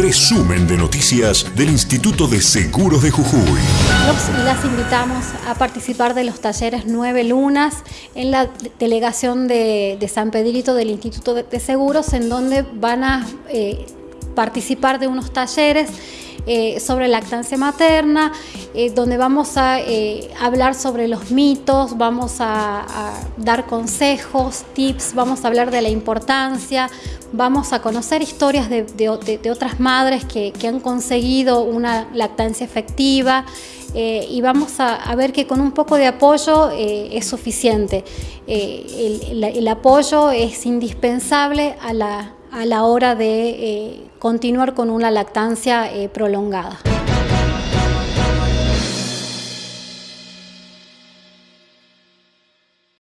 Resumen de noticias del Instituto de Seguros de Jujuy. Los las invitamos a participar de los talleres Nueve Lunas en la delegación de, San Pedrito del Instituto de Seguros, en donde van a eh, participar de unos talleres eh, sobre lactancia materna, eh, donde vamos a eh, hablar sobre los mitos, vamos a, dar consejos, tips, vamos a hablar de la importancia, vamos a conocer historias de, otras madres que, han conseguido una lactancia efectiva y vamos a, ver que con un poco de apoyo es suficiente. el apoyo es indispensable a la a la hora de eh, continuar con una lactancia eh, prolongada.